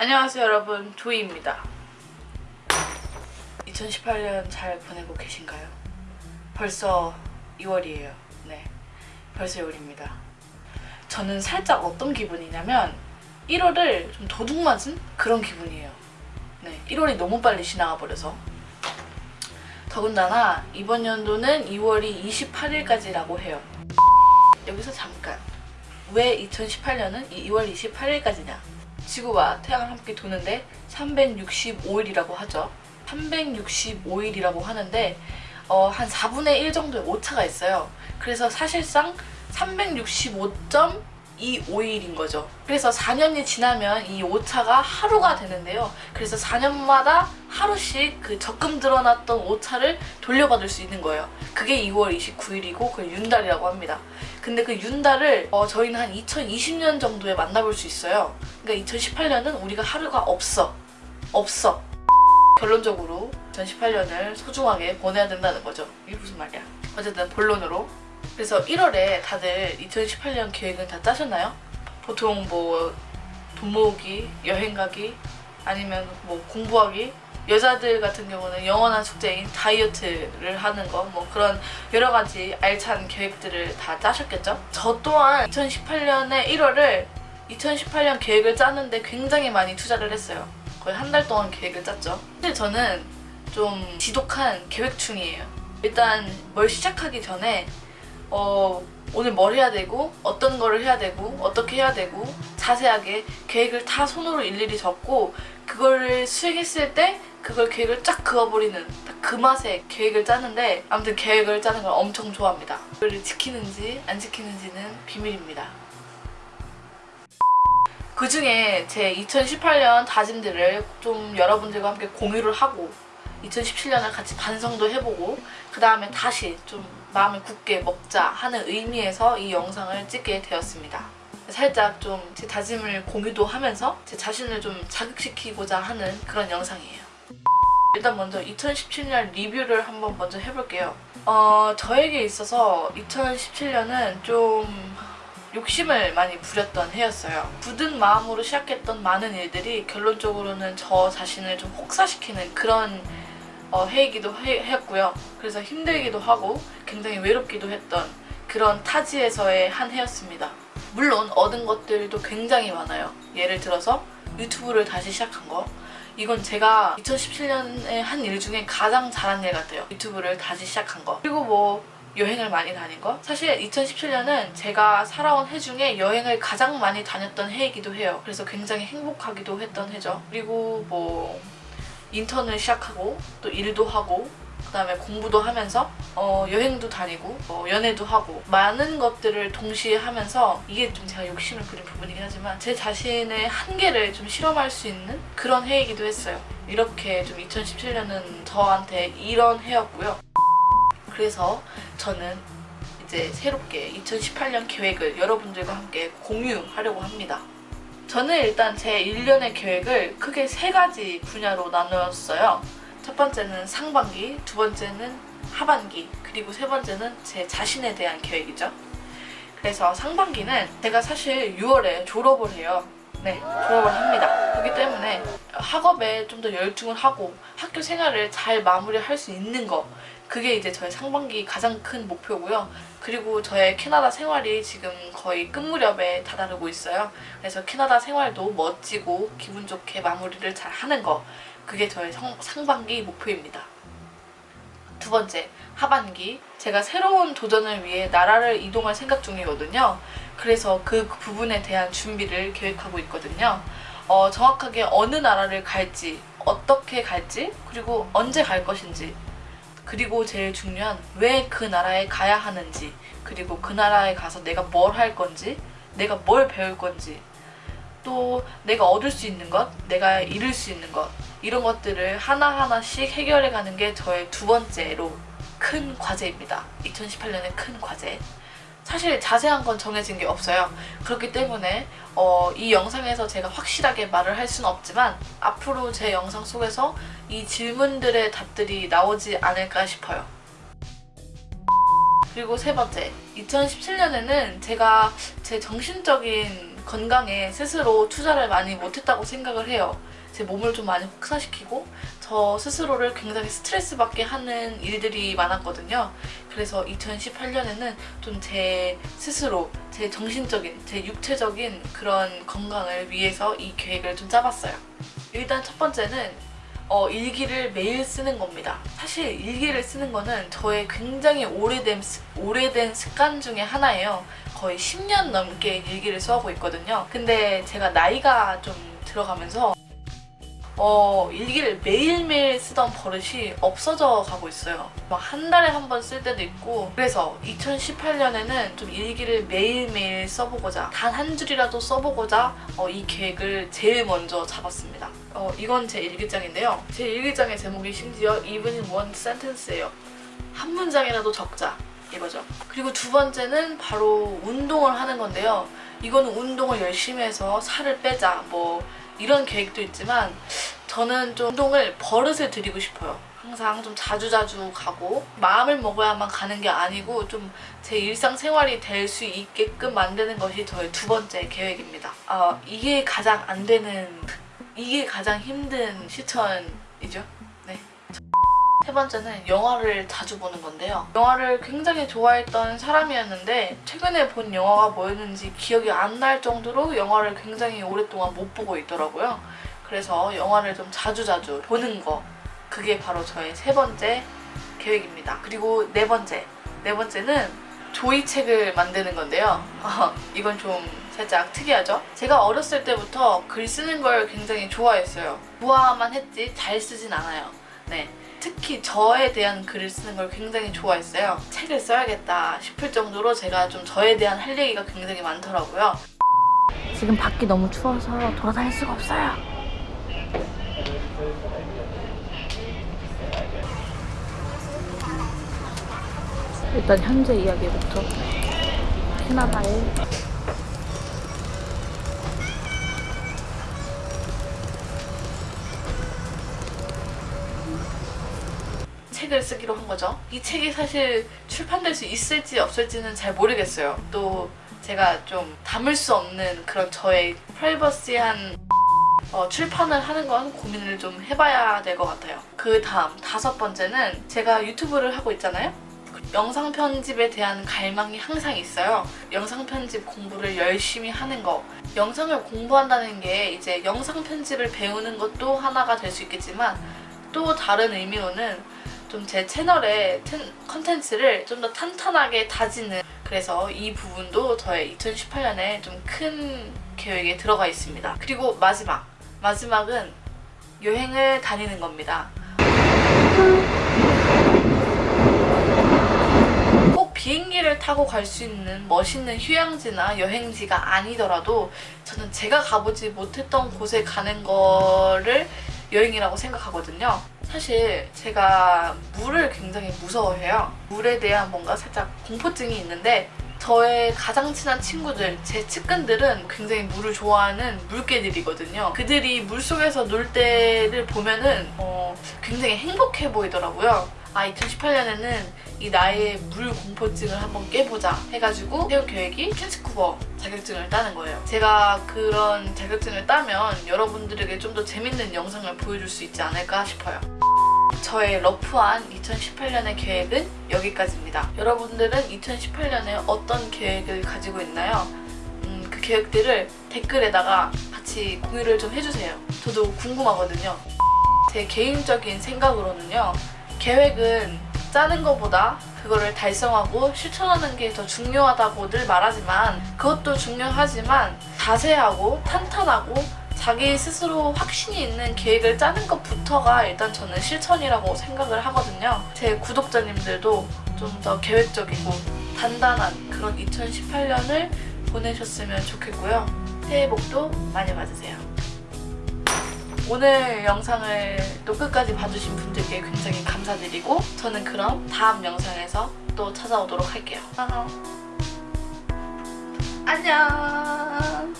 안녕하세요 여러분. 조이입니다. 2018년 잘 보내고 계신가요? 벌써 2월이에요. 네 벌써 2월입니다. 저는 살짝 어떤 기분이냐면 1월을 좀 도둑 맞은 그런 기분이에요. 네 1월이 너무 빨리 지나가 버려서. 더군다나 이번 연도는 2월이 28일까지라고 해요. 여기서 잠깐. 왜 2018년은 2월 28일까지냐 지구와 태양을 함께 도는데 365일이라고 하죠. 365일이라고 하는데 어, 한 4분의 1 정도의 오차가 있어요. 그래서 사실상 365.25일인 거죠. 그래서 4년이 지나면 이 오차가 하루가 되는데요. 그래서 4년마다 하루씩 그 적금 들어놨던 오차를 돌려받을 수 있는 거예요. 그게 2월 29일이고 그 윤달이라고 합니다. 근데 그 윤달을 어, 저희는 한 2020년 정도에 만나볼 수 있어요. 그러니까 2018년은 우리가 하루가 없어. 없어. 결론적으로 2018년을 소중하게 보내야 된다는 거죠. 이게 무슨 말이야? 어쨌든 본론으로 그래서 1월에 다들 2018년 계획은 다 짜셨나요? 보통 뭐 돈 모으기, 여행 가기, 아니면 뭐 공부하기 여자들 같은 경우는 영원한 숙제인 다이어트를 하는 거 뭐 그런 여러 가지 알찬 계획들을 다 짜셨겠죠? 저 또한 2018년의 1월을 2018년 계획을 짜는데 굉장히 많이 투자를 했어요. 거의 한 달 동안 계획을 짰죠. 근데 저는 좀 지독한 계획충이에요. 일단 뭘 시작하기 전에 어, 오늘 뭘 해야 되고 어떤 거를 해야 되고 어떻게 해야 되고 자세하게 계획을 다 손으로 일일이 적고 그거를 수행했을 때 그걸 계획을 쫙 그어버리는 딱 그 맛에 계획을 짜는데 아무튼 계획을 짜는 걸 엄청 좋아합니다. 그걸 지키는지 안 지키는지는 비밀입니다. 그 중에 제 2018년 다짐들을 좀 여러분들과 함께 공유를 하고 2017년을 같이 반성도 해보고 그 다음에 다시 좀 마음을 굳게 먹자 하는 의미에서 이 영상을 찍게 되었습니다. 살짝 좀 제 다짐을 공유도 하면서 제 자신을 좀 자극시키고자 하는 그런 영상이에요. 일단 먼저 2017년 리뷰를 한번 먼저 해볼게요. 어, 저에게 있어서 2017년은 좀 욕심을 많이 부렸던 해였어요. 굳은 마음으로 시작했던 많은 일들이 결론적으로는 저 자신을 좀 혹사시키는 그런 어, 해이기도 해, 했고요. 그래서 힘들기도 하고 굉장히 외롭기도 했던 그런 타지에서의 한 해였습니다. 물론 얻은 것들도 굉장히 많아요. 예를 들어서 유튜브를 다시 시작한 거 이건 제가 2017년에 한 일 중에 가장 잘한 일 같아요. 유튜브를 다시 시작한 거 그리고 뭐 여행을 많이 다닌 거 사실 2017년은 제가 살아온 해 중에 여행을 가장 많이 다녔던 해이기도 해요. 그래서 굉장히 행복하기도 했던 해죠. 그리고 뭐 인턴을 시작하고 또 일도 하고 그 다음에 공부도 하면서 어, 여행도 다니고 어, 연애도 하고 많은 것들을 동시에 하면서 이게 좀 제가 욕심을 부린 부분이긴 하지만 제 자신의 한계를 좀 실험할 수 있는 그런 해이기도 했어요. 이렇게 좀 2017년은 저한테 이런 해였고요. 그래서 저는 이제 새롭게 2018년 계획을 여러분들과 함께 공유하려고 합니다. 저는 일단 제 1년의 계획을 크게 세 가지 분야로 나누었어요. 첫 번째는 상반기, 두 번째는 하반기, 그리고 세 번째는 제 자신에 대한 계획이죠. 그래서 상반기는 제가 사실 6월에 졸업을 해요. 네, 졸업을 합니다. 그렇기 때문에 학업에 좀 더 열중을 하고 학교 생활을 잘 마무리할 수 있는 거 그게 이제 저의 상반기 가장 큰 목표고요. 그리고 저의 캐나다 생활이 지금 거의 끝 무렵에 다다르고 있어요. 그래서 캐나다 생활도 멋지고 기분 좋게 마무리를 잘 하는 거 그게 저의 성, 상반기 목표입니다. 두 번째, 하반기 제가 새로운 도전을 위해 나라를 이동할 생각 중이거든요. 그래서 그 부분에 대한 준비를 계획하고 있거든요. 어, 정확하게 어느 나라를 갈지, 어떻게 갈지, 그리고 언제 갈 것인지 그리고 제일 중요한 왜 그 나라에 가야 하는지 그리고 그 나라에 가서 내가 뭘 할 건지 내가 뭘 배울 건지 또 내가 얻을 수 있는 것, 내가 잃을 수 있는 것 이런 것들을 하나하나씩 해결해 가는 게 저의 두 번째로 큰 과제입니다. 2018년의 큰 과제. 사실 자세한 건 정해진 게 없어요. 그렇기 때문에 어, 이 영상에서 제가 확실하게 말을 할 수는 없지만 앞으로 제 영상 속에서 이 질문들의 답들이 나오지 않을까 싶어요. 그리고 세 번째, 2017년에는 제가 제 정신적인 건강에 스스로 투자를 많이 못했다고 생각을 해요. 제 몸을 좀 많이 혹사시키고 저 스스로를 굉장히 스트레스 받게 하는 일들이 많았거든요. 그래서 2018년에는 좀 제 스스로 제 정신적인, 제 육체적인 그런 건강을 위해서 이 계획을 좀 짜봤어요. 일단 첫 번째는 어, 일기를 매일 쓰는 겁니다. 사실 일기를 쓰는 거는 저의 굉장히 오래된, 습- 오래된 습관 중에 하나예요. 거의 10년 넘게 일기를 써오고 있거든요. 근데 제가 나이가 좀 들어가면서 어, 일기를 매일매일 쓰던 버릇이 없어져 가고 있어요. 막 한 달에 한 번 쓸 때도 있고 그래서 2018년에는 좀 일기를 매일매일 써보고자 단 한 줄이라도 써보고자 어, 이 계획을 제일 먼저 잡았습니다. 어, 이건 제 일기장인데요. 제 일기장의 제목이 심지어 even one sentence예요. 한 문장이라도 적자 이거죠. 그리고 두 번째는 바로 운동을 하는 건데요. 이거는 운동을 열심히 해서 살을 빼자 뭐 이런 계획도 있지만 저는 좀 운동을 버릇을 들이고 싶어요. 항상 좀 자주 자주 가고 마음을 먹어야만 가는 게 아니고 좀 제 일상생활이 될 수 있게끔 만드는 것이 저의 두 번째 계획입니다. 어, 이게 가장 안 되는 이게 가장 힘든 실천이죠. 네. 세 번째는 영화를 자주 보는 건데요. 영화를 굉장히 좋아했던 사람이었는데 최근에 본 영화가 뭐였는지 기억이 안 날 정도로 영화를 굉장히 오랫동안 못 보고 있더라고요. 그래서 영화를 좀 자주자주 보는 거 그게 바로 저의 세 번째 계획입니다. 그리고 네 번째 네 번째는 조이책을 만드는 건데요. 어, 이건 좀 살짝 특이하죠? 제가 어렸을 때부터 글 쓰는 걸 굉장히 좋아했어요. 좋아만 했지 잘 쓰진 않아요. 네. 특히 저에 대한 글을 쓰는 걸 굉장히 좋아했어요. 책을 써야겠다 싶을 정도로 제가 좀 저에 대한 할 얘기가 굉장히 많더라고요. 지금 밖이 너무 추워서 돌아다닐 수가 없어요. 일단 현재 이야기부터 캐나다에 책을 쓰기로 한 거죠. 이 책이 사실 출판될 수 있을지 없을지는 잘 모르겠어요. 또 제가 좀 담을 수 없는 그런 저의 프라이버시한 어, 출판을 하는 건 고민을 좀 해봐야 될 것 같아요. 그 다음 다섯 번째는 제가 유튜브를 하고 있잖아요. 영상 편집에 대한 갈망이 항상 있어요. 영상 편집 공부를 열심히 하는 거. 영상을 공부한다는 게 이제 영상 편집을 배우는 것도 하나가 될 수 있겠지만 또 다른 의미로는 좀 제 채널의 텐- 컨텐츠를 좀 더 탄탄하게 다지는 그래서 이 부분도 저의 2018년에 좀 큰 계획에 들어가 있습니다. 그리고 마지막 마지막은 여행을 다니는 겁니다. 꼭 비행기를 타고 갈 수 있는 멋있는 휴양지나 여행지가 아니더라도 저는 제가 가보지 못했던 곳에 가는 거를 여행이라고 생각하거든요. 사실 제가 물을 굉장히 무서워해요. 물에 대한 뭔가 살짝 공포증이 있는데 저의 가장 친한 친구들, 제 측근들은 굉장히 물을 좋아하는 물개들이거든요. 그들이 물속에서 놀 때를 보면은 어, 굉장히 행복해 보이더라고요. 아 2018년에는 이 나의 물 공포증을 한번 깨보자 해가지고 세운 계획이 캔스쿠버 자격증을 따는 거예요. 제가 그런 자격증을 따면 여러분들에게 좀 더 재밌는 영상을 보여줄 수 있지 않을까 싶어요. 저의 러프한 2018년의 계획은 여기까지입니다. 여러분들은 2018년에 어떤 계획을 가지고 있나요? 음, 그 계획들을 댓글에다가 같이 공유를 좀 해주세요. 저도 궁금하거든요. 제 개인적인 생각으로는요. 계획은 짜는 것보다 그거를 달성하고 실천하는 게 더 중요하다고 늘 말하지만 그것도 중요하지만 자세하고 탄탄하고 자기 스스로 확신이 있는 계획을 짜는 것부터가 일단 저는 실천이라고 생각을 하거든요. 제 구독자님들도 좀 더 계획적이고 단단한 그런 2018년을 보내셨으면 좋겠고요. 새해 복도 많이 받으세요. 오늘 영상을 또 끝까지 봐주신 분들께 굉장히 감사드리고 저는 그럼 다음 영상에서 또 찾아오도록 할게요. 안녕.